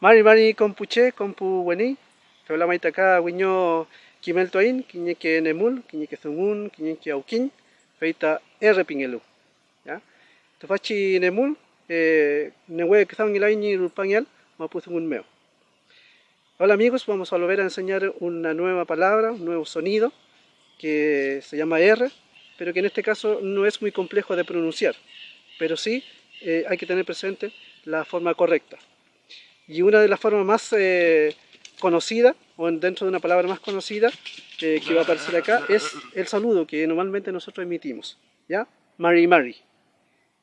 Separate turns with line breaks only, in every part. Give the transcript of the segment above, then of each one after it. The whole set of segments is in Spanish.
Mari mari compuche, compu weni, la maita acá wiño kimel toin, que nemul, que zungun, que aukin, feita R pingelu. ¿Ya? Tofachi nemul, eh, newe que son ilaini rupanyal, mapuzungun meo. Hola amigos, vamos a volver a enseñar una nueva palabra, un nuevo sonido que se llama R, pero que en este caso no es muy complejo de pronunciar, pero sí eh, hay que tener presente la forma correcta. Y una de las formas más eh, conocidas, o dentro de una palabra más conocida, eh, que va a aparecer acá, es el saludo que normalmente nosotros emitimos, ¿ya? Mari Mari.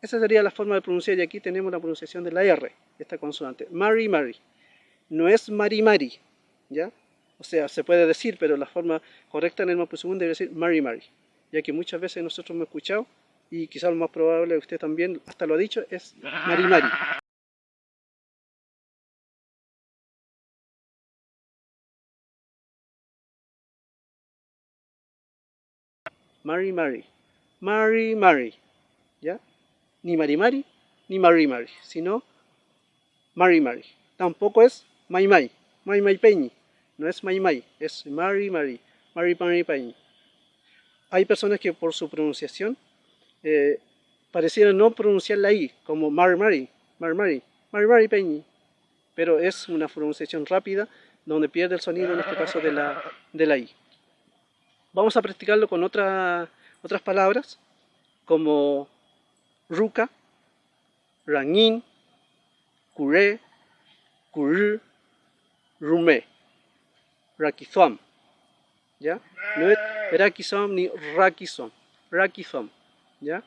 Esa sería la forma de pronunciar y aquí tenemos la pronunciación de la R, esta consonante. Mari Mari no es Mari Mari, ¿ya? O sea, se puede decir, pero la forma correcta en el Mapuzungún debe decir Mari Mari, ya que muchas veces nosotros hemos escuchado, y quizás lo más probable, usted también hasta lo ha dicho, es Mari Mari. Mari Mari, Mari Mari, ¿ya? Ni Mari Mari, ni Mari Mari, sino Mari Mari. Tampoco es Mai Mai, Mai Mai Peñi. No es Mai Mai, es Mari Mari, Mari Mari Peñi. Hay personas que por su pronunciación eh, no pronunciar la I, como Mari Mari, Mari Mari, Mari Mari Peñi. Pero es una pronunciación rápida donde pierde el sonido, en este caso de la, de la I. Vamos a practicarlo con otra, otras palabras, como ruca, rangin, curé, curr, rumé, rakizom, ¿ya? No es rakizom ni rakizom, rakizom, ¿ya?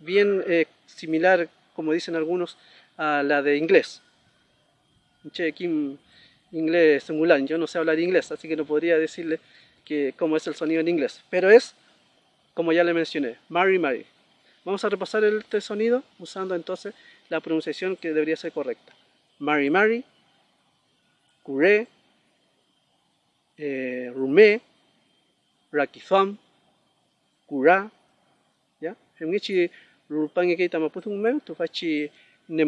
Bien eh, similar, como dicen algunos, a la de inglés. Che, aquí inglés singular, yo no sé hablar inglés, así que no podría decirle que, cómo es el sonido en inglés, pero es, como ya le mencioné, Mary Mary. Vamos a repasar este sonido usando entonces la pronunciación que debería ser correcta. Mary Mary, Curé, eh, Rumé, Rakifam, Kura, ya? Hemngichi rupangi kita maputung mem tu faci